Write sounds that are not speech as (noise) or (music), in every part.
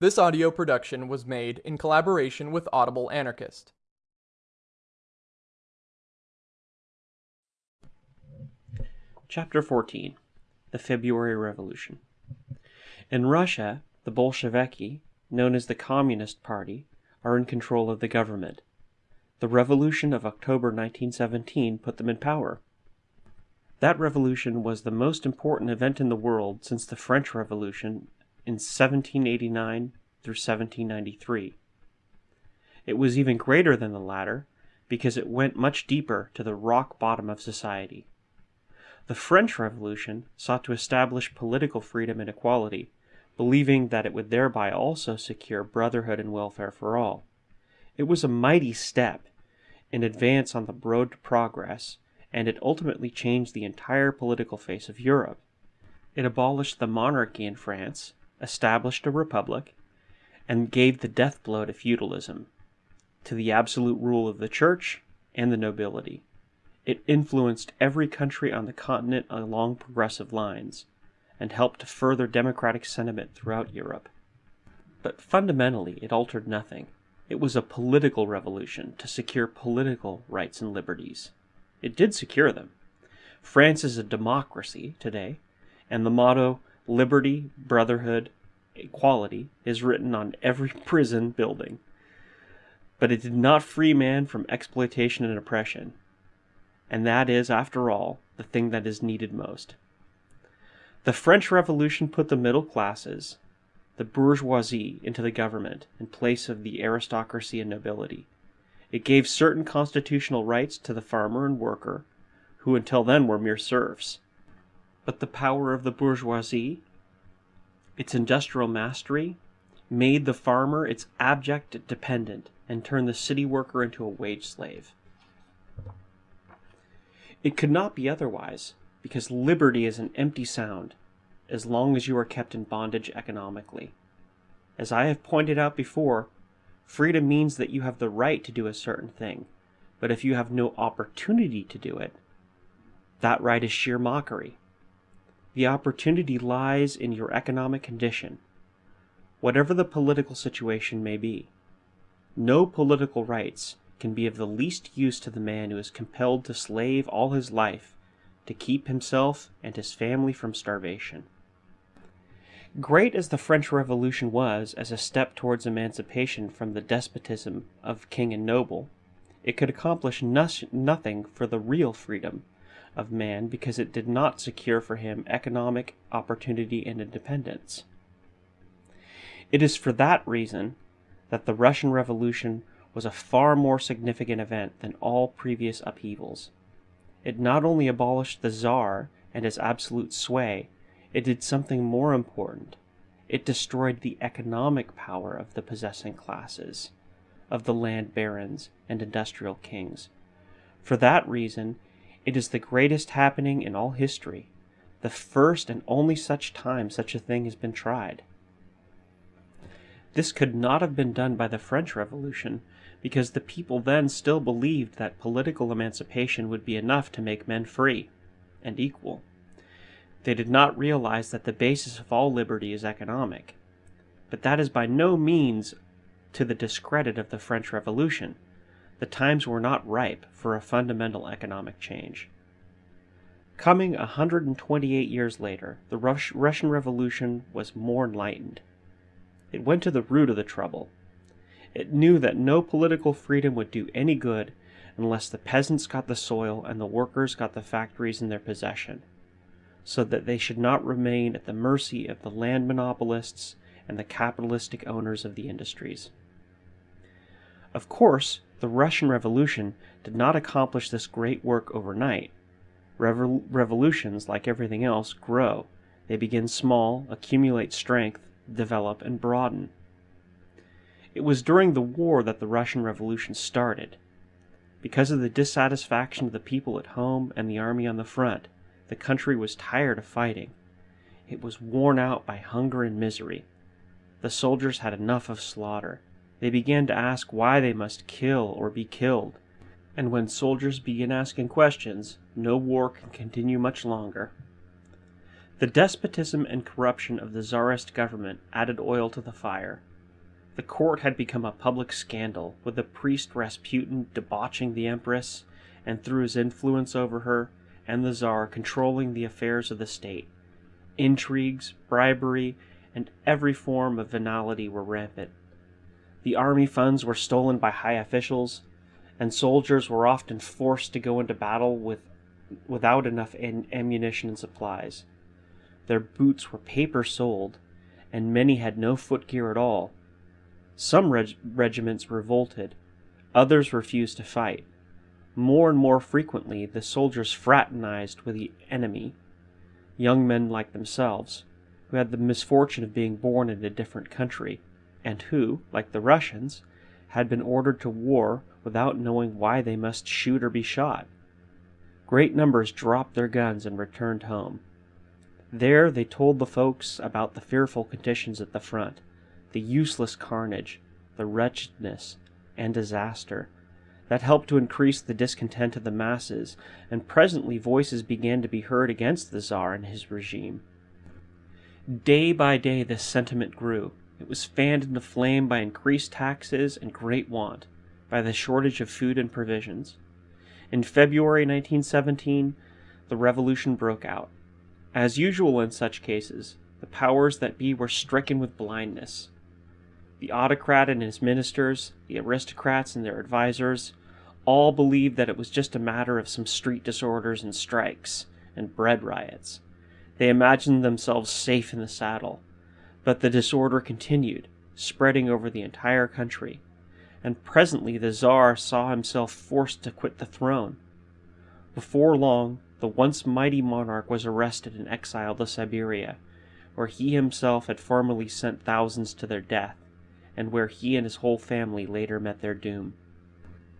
This audio production was made in collaboration with Audible Anarchist. Chapter 14 The February Revolution In Russia, the Bolsheviki, known as the Communist Party, are in control of the government. The revolution of October 1917 put them in power. That revolution was the most important event in the world since the French Revolution in 1789 through 1793. It was even greater than the latter because it went much deeper to the rock bottom of society. The French Revolution sought to establish political freedom and equality, believing that it would thereby also secure brotherhood and welfare for all. It was a mighty step in advance on the road to progress, and it ultimately changed the entire political face of Europe. It abolished the monarchy in France, established a republic, and gave the death blow to feudalism, to the absolute rule of the church and the nobility. It influenced every country on the continent along progressive lines, and helped to further democratic sentiment throughout Europe. But fundamentally, it altered nothing. It was a political revolution to secure political rights and liberties. It did secure them. France is a democracy today, and the motto, liberty, brotherhood, equality, is written on every (laughs) prison building. But it did not free man from exploitation and oppression. And that is, after all, the thing that is needed most. The French Revolution put the middle classes, the bourgeoisie, into the government in place of the aristocracy and nobility. It gave certain constitutional rights to the farmer and worker, who until then were mere serfs. But the power of the bourgeoisie, its industrial mastery, made the farmer its abject dependent and turned the city worker into a wage slave. It could not be otherwise, because liberty is an empty sound as long as you are kept in bondage economically. As I have pointed out before, freedom means that you have the right to do a certain thing, but if you have no opportunity to do it, that right is sheer mockery. The opportunity lies in your economic condition, whatever the political situation may be. No political rights can be of the least use to the man who is compelled to slave all his life to keep himself and his family from starvation. Great as the French Revolution was as a step towards emancipation from the despotism of king and noble, it could accomplish nothing for the real freedom of man because it did not secure for him economic opportunity and independence. It is for that reason that the Russian Revolution was a far more significant event than all previous upheavals. It not only abolished the Tsar and his absolute sway, it did something more important. It destroyed the economic power of the possessing classes, of the land barons and industrial kings. For that reason, it is the greatest happening in all history, the first and only such time such a thing has been tried. This could not have been done by the French Revolution, because the people then still believed that political emancipation would be enough to make men free and equal. They did not realize that the basis of all liberty is economic. But that is by no means to the discredit of the French Revolution. The times were not ripe for a fundamental economic change. Coming 128 years later, the Rus Russian Revolution was more enlightened. It went to the root of the trouble it knew that no political freedom would do any good unless the peasants got the soil and the workers got the factories in their possession, so that they should not remain at the mercy of the land monopolists and the capitalistic owners of the industries. Of course, the Russian Revolution did not accomplish this great work overnight. Revol revolutions, like everything else, grow. They begin small, accumulate strength, develop, and broaden. It was during the war that the Russian Revolution started. Because of the dissatisfaction of the people at home and the army on the front, the country was tired of fighting. It was worn out by hunger and misery. The soldiers had enough of slaughter. They began to ask why they must kill or be killed. And when soldiers begin asking questions, no war can continue much longer. The despotism and corruption of the czarist government added oil to the fire. The court had become a public scandal, with the priest Rasputin debauching the empress, and through his influence over her and the czar controlling the affairs of the state. Intrigues, bribery, and every form of venality were rampant. The army funds were stolen by high officials, and soldiers were often forced to go into battle with, without enough ammunition and supplies. Their boots were paper soled, and many had no footgear at all. Some reg- regiments revolted, others refused to fight. More and more frequently, the soldiers fraternized with the enemy, young men like themselves, who had the misfortune of being born in a different country, and who, like the Russians, had been ordered to war without knowing why they must shoot or be shot. Great numbers dropped their guns and returned home. There they told the folks about the fearful conditions at the front, the useless carnage, the wretchedness, and disaster that helped to increase the discontent of the masses, and presently voices began to be heard against the Czar and his regime. Day by day this sentiment grew. It was fanned into flame by increased taxes and great want, by the shortage of food and provisions. In February 1917, the revolution broke out. As usual in such cases, the powers that be were stricken with blindness. The autocrat and his ministers, the aristocrats and their advisers, all believed that it was just a matter of some street disorders and strikes and bread riots. They imagined themselves safe in the saddle. But the disorder continued, spreading over the entire country, and presently the Czar saw himself forced to quit the throne. Before long, the once mighty monarch was arrested and exiled to Siberia, where he himself had formerly sent thousands to their death, and where he and his whole family later met their doom.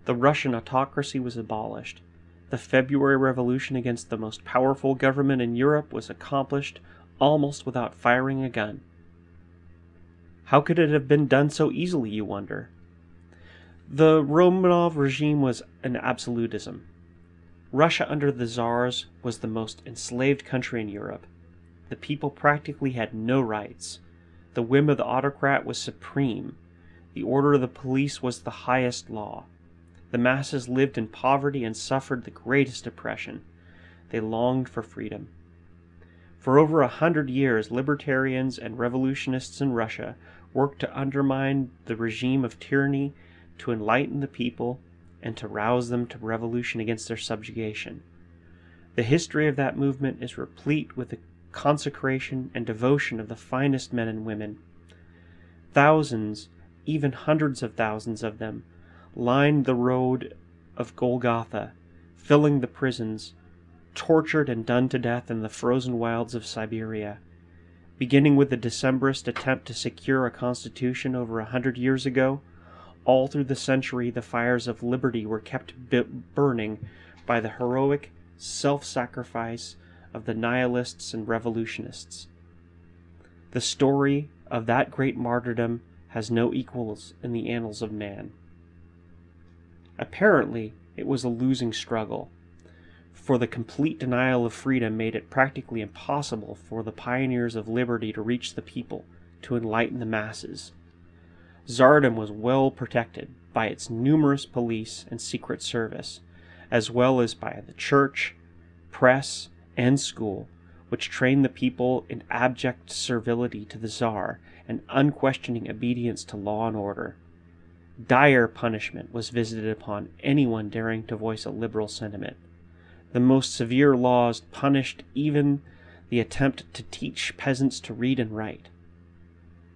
The Russian autocracy was abolished, the February Revolution against the most powerful government in Europe was accomplished almost without firing a gun. How could it have been done so easily, you wonder? The Romanov regime was an absolutism. Russia under the Czars was the most enslaved country in Europe. The people practically had no rights. The whim of the autocrat was supreme. The order of the police was the highest law. The masses lived in poverty and suffered the greatest oppression. They longed for freedom. For over a hundred years, libertarians and revolutionists in Russia worked to undermine the regime of tyranny, to enlighten the people, and to rouse them to revolution against their subjugation. The history of that movement is replete with the consecration and devotion of the finest men and women. Thousands, even hundreds of thousands of them, lined the road of Golgotha, filling the prisons, tortured and done to death in the frozen wilds of Siberia. Beginning with the Decembrist attempt to secure a constitution over a hundred years ago, all through the century the fires of liberty were kept burning by the heroic self sacrifice of the nihilists and revolutionists. The story of that great martyrdom has no equals in the annals of man. Apparently, it was a losing struggle, for the complete denial of freedom made it practically impossible for the pioneers of liberty to reach the people, to enlighten the masses. Tsardom was well protected by its numerous police and secret service, as well as by the church, press, and school, which trained the people in abject servility to the Tsar and unquestioning obedience to law and order. Dire punishment was visited upon anyone daring to voice a liberal sentiment. The most severe laws punished even the attempt to teach peasants to read and write.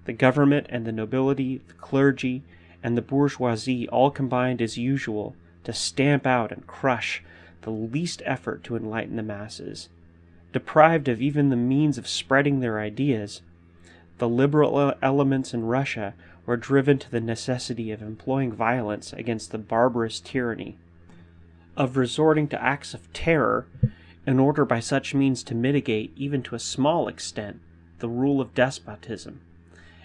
The government and the nobility, the clergy, and the bourgeoisie all combined as usual to stamp out and crush the least effort to enlighten the masses. Deprived of even the means of spreading their ideas, the liberal elements in Russia were driven to the necessity of employing violence against the barbarous tyranny, of resorting to acts of terror in order by such means to mitigate, even to a small extent, the rule of despotism,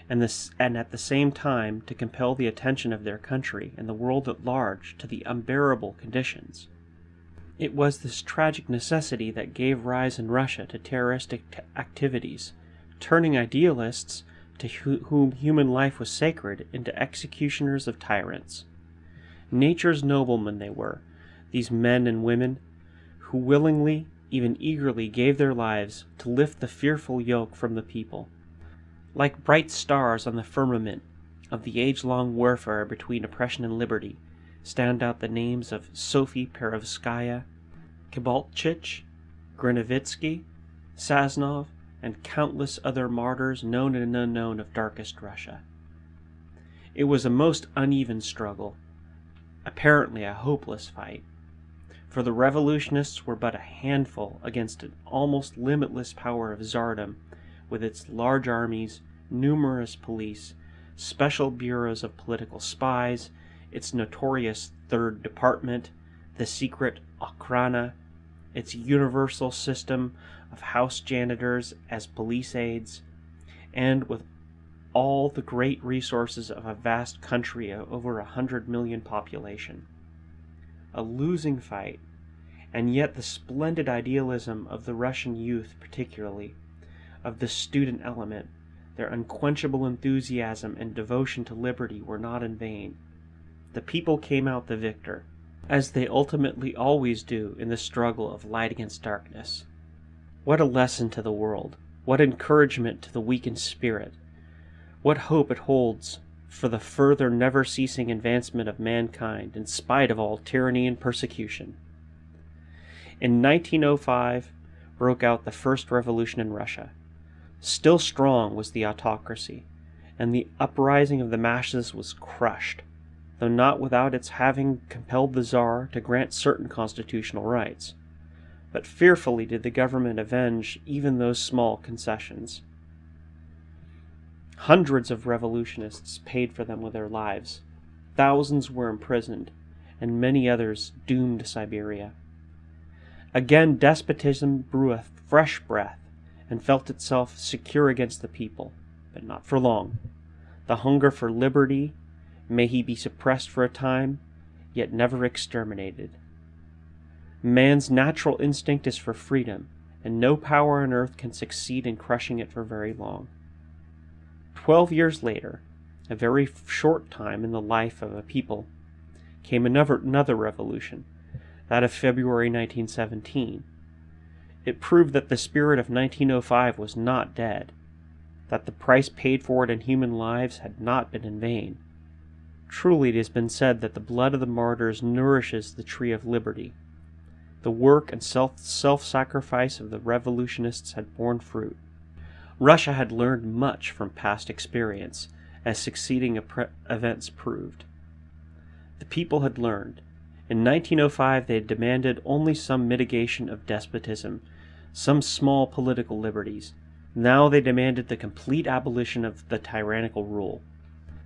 and, this, and at the same time to compel the attention of their country and the world at large to the unbearable conditions. It was this tragic necessity that gave rise in Russia to terroristic activities, turning idealists to wh- whom human life was sacred into executioners of tyrants. Nature's noblemen they were, these men and women, who willingly, even eagerly, gave their lives to lift the fearful yoke from the people. Like bright stars on the firmament of the age long warfare between oppression and liberty, stand out the names of Sophie Perovskaya, Kibalchich, Grinovitsky, Sazonov, and countless other martyrs known and unknown of darkest Russia. It was a most uneven struggle, apparently a hopeless fight, for the revolutionists were but a handful against an almost limitless power of Tsardom, with its large armies, numerous police, special bureaus of political spies, its notorious Third Department, the secret Okhrana, its universal system of house janitors as police aides, and with all the great resources of a vast country of over a hundred million population. A losing fight, and yet the splendid idealism of the Russian youth, particularly, of the student element, their unquenchable enthusiasm and devotion to liberty were not in vain. The people came out the victor, as they ultimately always do in the struggle of light against darkness. What a lesson to the world! What encouragement to the weakened spirit! What hope it holds for the further never ceasing advancement of mankind in spite of all tyranny and persecution! In 1905 broke out the first revolution in Russia. Still strong was the autocracy, and the uprising of the masses was crushed, though not without its having compelled the Tsar to grant certain constitutional rights. But fearfully did the government avenge even those small concessions. Hundreds of revolutionists paid for them with their lives. Thousands were imprisoned, and many others doomed Siberia. Again, despotism drew a fresh breath and felt itself secure against the people, but not for long. The hunger for liberty, may he be suppressed for a time, yet never exterminated. Man's natural instinct is for freedom, and no power on earth can succeed in crushing it for very long. Twelve years later, a very short time in the life of a people, came another, another revolution, that of February 1917. It proved that the spirit of 1905 was not dead, that the price paid for it in human lives had not been in vain. Truly it has been said that the blood of the martyrs nourishes the tree of liberty. The work and self sacrifice of the revolutionists had borne fruit. Russia had learned much from past experience, as succeeding events proved. The people had learned. In 1905 they had demanded only some mitigation of despotism, some small political liberties. Now they demanded the complete abolition of the tyrannical rule.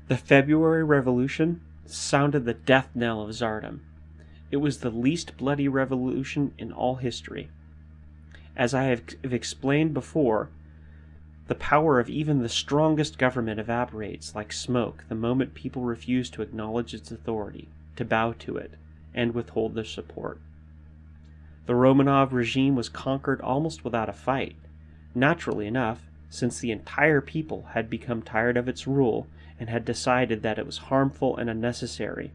The February Revolution sounded the death knell of Tsardom. It was the least bloody revolution in all history. As I have explained before, the power of even the strongest government evaporates like smoke the moment people refuse to acknowledge its authority, to bow to it, and withhold their support. The Romanov regime was conquered almost without a fight, naturally enough, since the entire people had become tired of its rule and had decided that it was harmful and unnecessary,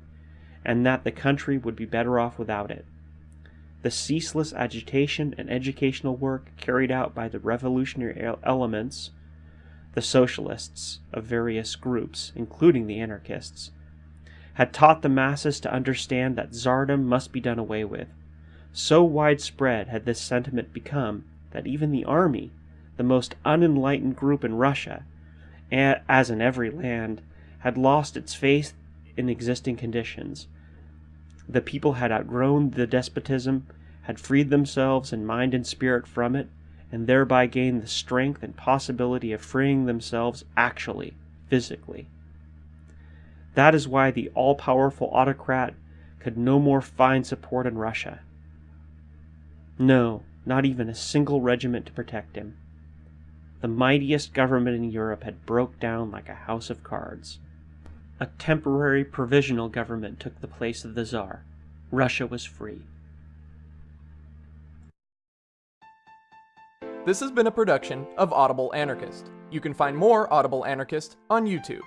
and that the country would be better off without it. The ceaseless agitation and educational work carried out by the revolutionary elements, the socialists of various groups, including the anarchists, had taught the masses to understand that Tsardom must be done away with. So widespread had this sentiment become that even the army, the most unenlightened group in Russia, as in every land, had lost its faith in existing conditions. The people had outgrown the despotism, had freed themselves in mind and spirit from it, and thereby gained the strength and possibility of freeing themselves actually, physically. That is why the all powerful autocrat could no more find support in Russia. No, not even a single regiment to protect him. The mightiest government in Europe had broke down like a house of cards. A temporary provisional government took the place of the Tsar. Russia was free. This has been a production of Audible Anarchist. You can find more Audible Anarchist on YouTube.